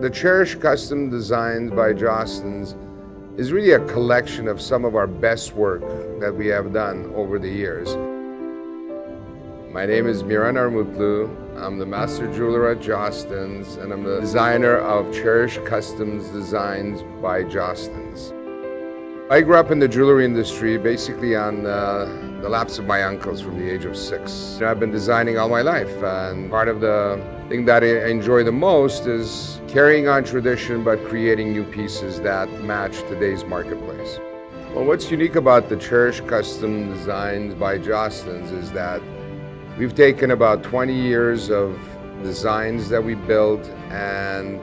The Cherish Custom Designs by Jostens is really a collection of some of our best work that we have done over the years. My name is Miran Armutlu. I'm the master jeweler at Jostens and I'm the designer of Cherish Customs Designs by Jostens. I grew up in the jewelry industry basically on uh, the laps of my uncles from the age of six. I've been designing all my life and part of the thing that I enjoy the most is carrying on tradition but creating new pieces that match today's marketplace. Well, what's unique about the Cherish Custom Designs by Jostens is that we've taken about 20 years of designs that we built and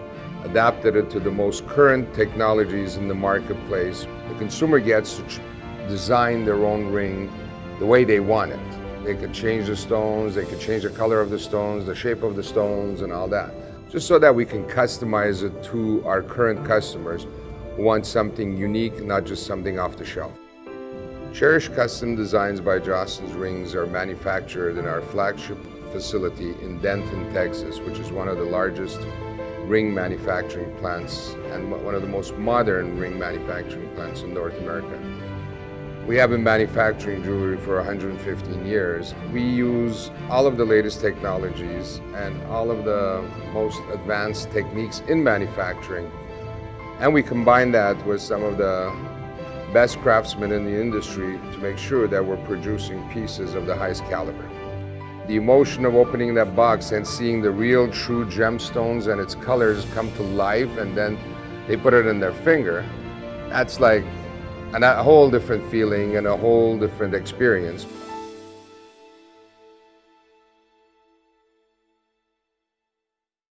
adapted it to the most current technologies in the marketplace. The consumer gets to design their own ring the way they want it. They could change the stones, they could change the color of the stones, the shape of the stones and all that. Just so that we can customize it to our current customers who want something unique, not just something off the shelf. Cherish Custom Designs by Jostens rings are manufactured in our flagship facility in Denton, Texas, which is one of the largest ring manufacturing plants and one of the most modern ring manufacturing plants in North America. We have been manufacturing jewelry for 115 years. We use all of the latest technologies and all of the most advanced techniques in manufacturing. And we combine that with some of the best craftsmen in the industry to make sure that we're producing pieces of the highest caliber. The emotion of opening that box and seeing the real true gemstones and its colors come to life and then they put it in their finger, that's like a whole different feeling and a whole different experience.